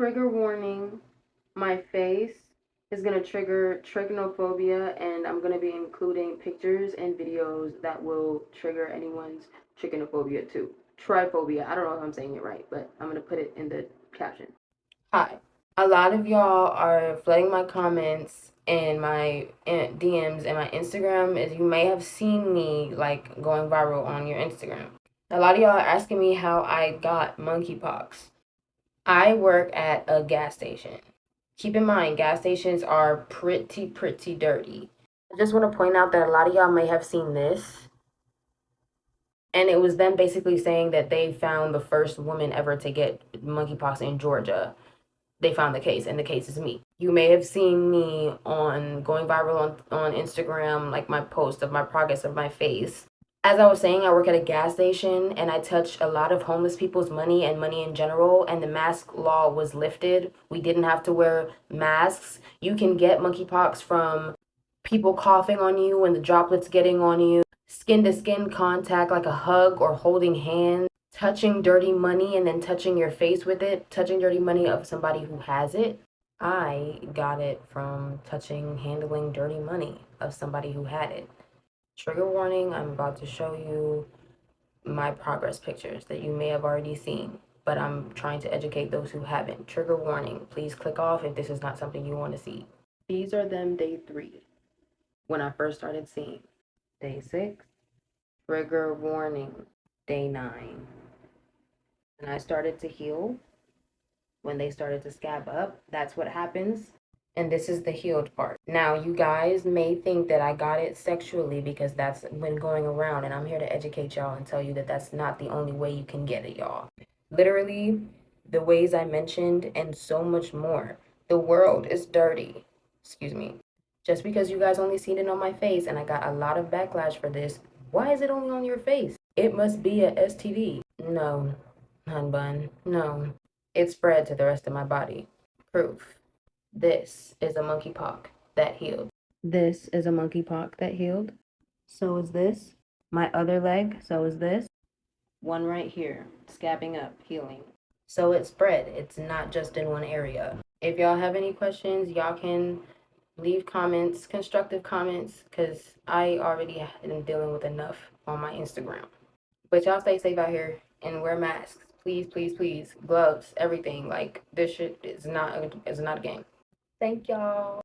Trigger warning my face is going to trigger trichinophobia, and I'm going to be including pictures and videos that will trigger anyone's trichinophobia too. Triphobia. I don't know if I'm saying it right, but I'm going to put it in the caption. Hi. A lot of y'all are flooding my comments and my DMs and my Instagram as you may have seen me like going viral on your Instagram. A lot of y'all are asking me how I got monkeypox. I work at a gas station. Keep in mind, gas stations are pretty, pretty dirty. I just want to point out that a lot of y'all may have seen this. And it was them basically saying that they found the first woman ever to get monkeypox in Georgia. They found the case, and the case is me. You may have seen me on going viral on, on Instagram, like my post of my progress of my face as I was saying, I work at a gas station and I touch a lot of homeless people's money and money in general. And the mask law was lifted. We didn't have to wear masks. You can get monkeypox from people coughing on you and the droplets getting on you, skin to skin contact, like a hug or holding hands, touching dirty money and then touching your face with it, touching dirty money of somebody who has it. I got it from touching, handling dirty money of somebody who had it. Trigger warning, I'm about to show you my progress pictures that you may have already seen, but I'm trying to educate those who haven't. Trigger warning, please click off if this is not something you want to see. These are them day three, when I first started seeing. Day six, trigger warning, day nine. And I started to heal when they started to scab up. That's what happens and this is the healed part. Now, you guys may think that I got it sexually because that's been going around, and I'm here to educate y'all and tell you that that's not the only way you can get it, y'all. Literally, the ways I mentioned, and so much more. The world is dirty. Excuse me. Just because you guys only seen it on my face, and I got a lot of backlash for this, why is it only on your face? It must be a STD. No, hun bun, no. It spread to the rest of my body. Proof. This is a monkeypox that healed. This is a monkeypox that healed. So is this. My other leg, so is this. One right here, scabbing up, healing. So it spread. It's not just in one area. If y'all have any questions, y'all can leave comments, constructive comments, because I already am dealing with enough on my Instagram. But y'all stay safe out here and wear masks. Please, please, please. Gloves, everything. Like this shit is not is not a game. Thank y'all.